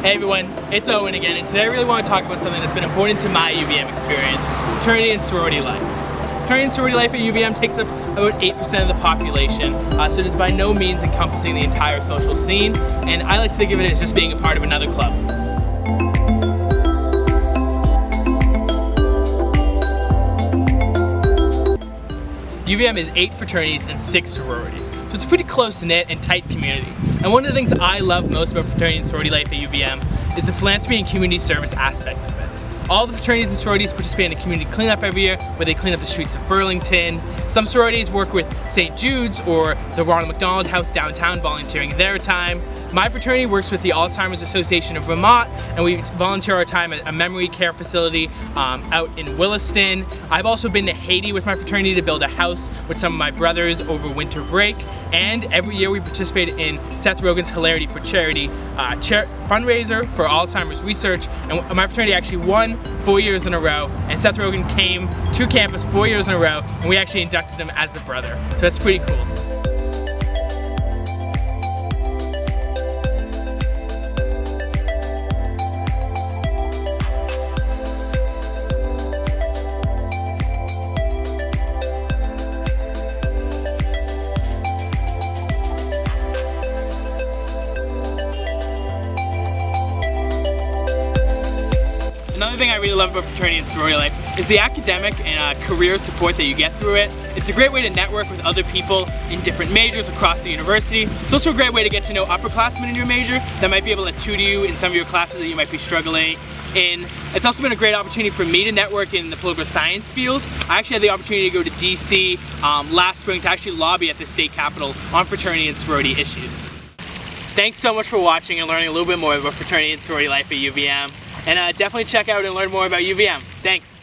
Hey everyone, it's Owen again, and today I really want to talk about something that's been important to my UVM experience, fraternity and sorority life. Fraternity and sorority life at UVM takes up about 8% of the population, uh, so it is by no means encompassing the entire social scene, and I like to think of it as just being a part of another club. UVM is eight fraternities and six sororities, so it's a pretty close-knit and tight community. And one of the things I love most about fraternity and sorority life at UVM is the philanthropy and community service aspect of it. All the fraternities and sororities participate in a community cleanup every year where they clean up the streets of Burlington. Some sororities work with St. Jude's or the Ronald McDonald House downtown volunteering their time. My fraternity works with the Alzheimer's Association of Vermont and we volunteer our time at a memory care facility um, out in Williston. I've also been to Haiti with my fraternity to build a house with some of my brothers over winter break and every year we participate in Seth Rogen's Hilarity for Charity uh, fundraiser for Alzheimer's research and my fraternity actually won four years in a row and Seth Rogen came to campus four years in a row and we actually inducted him as a brother. So that's pretty cool. Another thing I really love about fraternity and sorority life is the academic and uh, career support that you get through it. It's a great way to network with other people in different majors across the university. It's also a great way to get to know upperclassmen in your major that might be able to tutor you in some of your classes that you might be struggling in. It's also been a great opportunity for me to network in the political science field. I actually had the opportunity to go to DC um, last spring to actually lobby at the state capitol on fraternity and sorority issues. Thanks so much for watching and learning a little bit more about fraternity and sorority life at UVM. And uh, definitely check out and learn more about UVM. Thanks.